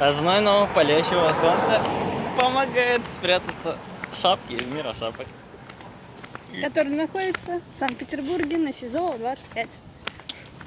А знойного палящего солнца помогает спрятаться шапки из мира шапок. Который находится в Санкт-Петербурге на СИЗО 25.